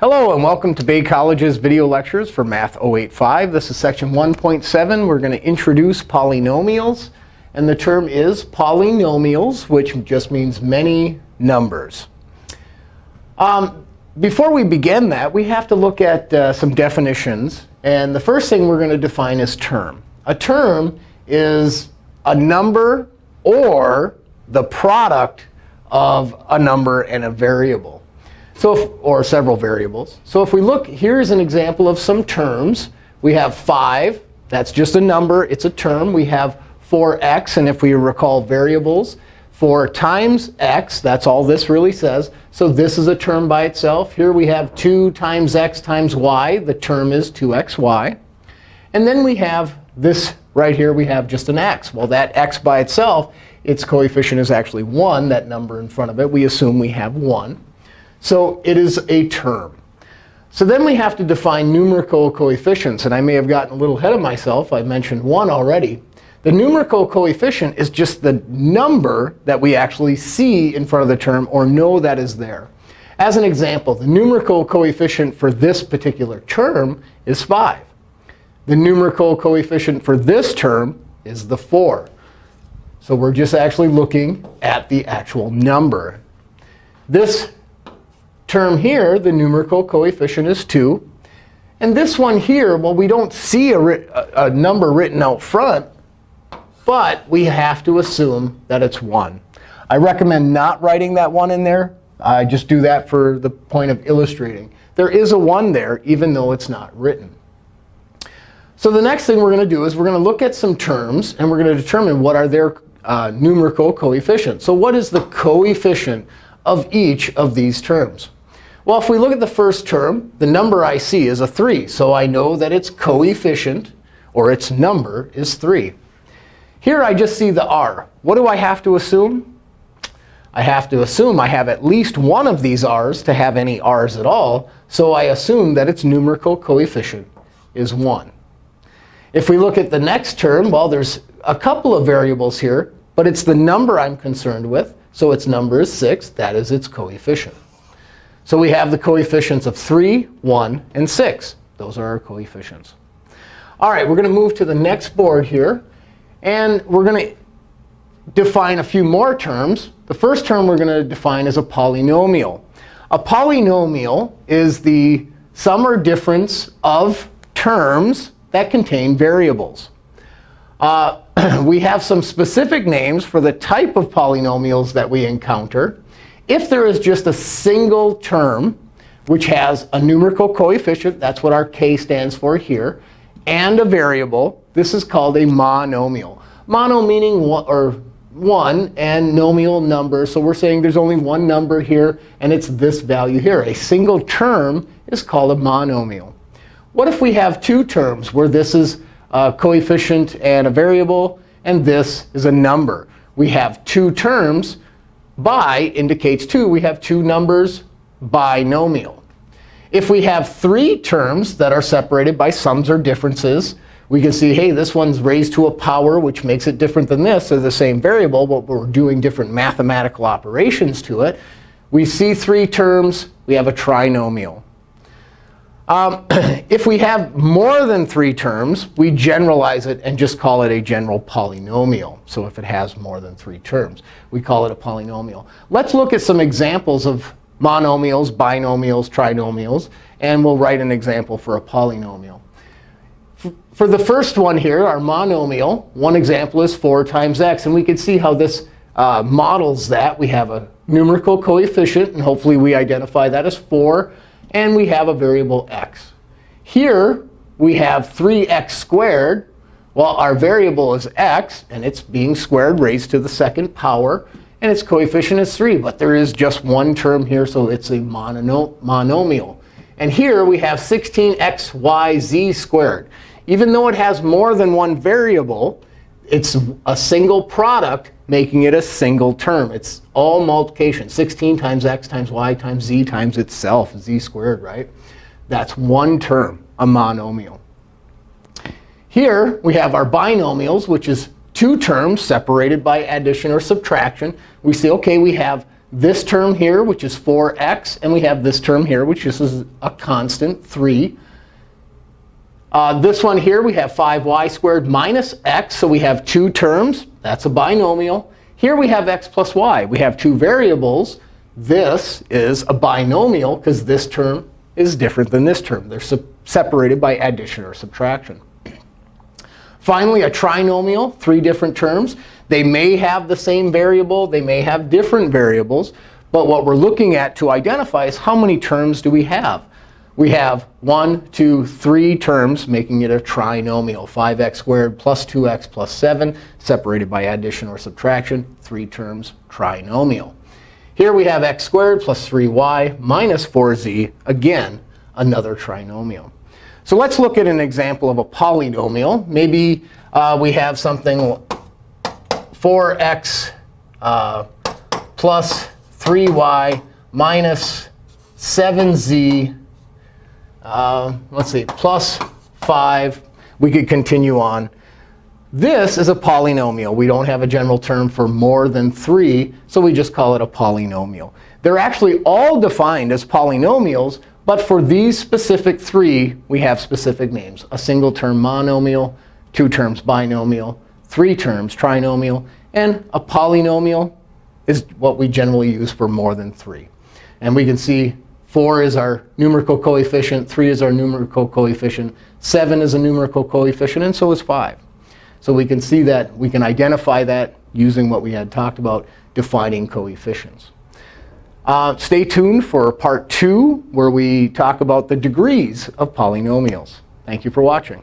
Hello, and welcome to Bay College's video lectures for Math 085. This is section 1.7. We're going to introduce polynomials. And the term is polynomials, which just means many numbers. Um, before we begin that, we have to look at uh, some definitions. And the first thing we're going to define is term. A term is a number or the product of a number and a variable. So if, or several variables. So if we look, here's an example of some terms. We have 5. That's just a number. It's a term. We have 4x. And if we recall variables, 4 times x, that's all this really says. So this is a term by itself. Here we have 2 times x times y. The term is 2xy. And then we have this right here. We have just an x. Well, that x by itself, its coefficient is actually 1, that number in front of it. We assume we have 1. So it is a term. So then we have to define numerical coefficients. And I may have gotten a little ahead of myself. I mentioned 1 already. The numerical coefficient is just the number that we actually see in front of the term or know that is there. As an example, the numerical coefficient for this particular term is 5. The numerical coefficient for this term is the 4. So we're just actually looking at the actual number. This term here, the numerical coefficient is 2. And this one here, well, we don't see a, a, number written out front. But we have to assume that it's 1. I recommend not writing that 1 in there. I just do that for the point of illustrating. There is a 1 there, even though it's not written. So the next thing we're going to do is we're going to look at some terms. And we're going to determine what are their uh, numerical coefficients. So what is the coefficient of each of these terms? Well, if we look at the first term, the number I see is a 3. So I know that its coefficient, or its number, is 3. Here I just see the r. What do I have to assume? I have to assume I have at least one of these r's to have any r's at all. So I assume that its numerical coefficient is 1. If we look at the next term, well, there's a couple of variables here. But it's the number I'm concerned with. So its number is 6. That is its coefficient. So we have the coefficients of 3, 1, and 6. Those are our coefficients. All right, we're going to move to the next board here. And we're going to define a few more terms. The first term we're going to define is a polynomial. A polynomial is the sum or difference of terms that contain variables. Uh, we have some specific names for the type of polynomials that we encounter. If there is just a single term which has a numerical coefficient, that's what our k stands for here, and a variable, this is called a monomial. Mono meaning one, or one, and nomial number. So we're saying there's only one number here, and it's this value here. A single term is called a monomial. What if we have two terms where this is a coefficient and a variable, and this is a number? We have two terms. Bi indicates two. We have two numbers binomial. If we have three terms that are separated by sums or differences, we can see, hey, this one's raised to a power, which makes it different than this. They're the same variable, but we're doing different mathematical operations to it. We see three terms. We have a trinomial. Um, if we have more than three terms, we generalize it and just call it a general polynomial. So if it has more than three terms, we call it a polynomial. Let's look at some examples of monomials, binomials, trinomials. And we'll write an example for a polynomial. For the first one here, our monomial, one example is 4 times x. And we can see how this uh, models that. We have a numerical coefficient. And hopefully, we identify that as 4. And we have a variable x. Here, we have 3x squared. Well, our variable is x. And it's being squared raised to the second power. And its coefficient is 3. But there is just one term here, so it's a monomial. And here we have 16xyz squared. Even though it has more than one variable, it's a single product, making it a single term. It's all multiplication. 16 times x times y times z times itself, z squared, right? That's one term, a monomial. Here we have our binomials, which is two terms separated by addition or subtraction. We say, OK, we have this term here, which is 4x, and we have this term here, which is a constant, 3. Uh, this one here, we have 5y squared minus x, so we have two terms. That's a binomial. Here we have x plus y. We have two variables. This is a binomial because this term is different than this term. They're separated by addition or subtraction. Finally, a trinomial, three different terms. They may have the same variable. They may have different variables. But what we're looking at to identify is how many terms do we have? We have 1, 2, 3 terms, making it a trinomial. 5x squared plus 2x plus 7, separated by addition or subtraction. 3 terms, trinomial. Here we have x squared plus 3y minus 4z. Again, another trinomial. So let's look at an example of a polynomial. Maybe uh, we have something 4x uh, plus 3y minus 7z, uh, let's see, plus 5. We could continue on. This is a polynomial. We don't have a general term for more than 3, so we just call it a polynomial. They're actually all defined as polynomials, but for these specific three, we have specific names. A single term monomial, two terms binomial, three terms trinomial, and a polynomial is what we generally use for more than 3. And we can see 4 is our numerical coefficient, 3 is our numerical coefficient, 7 is a numerical coefficient, and so is 5. So we can see that we can identify that using what we had talked about, defining coefficients. Uh, stay tuned for part 2, where we talk about the degrees of polynomials. Thank you for watching.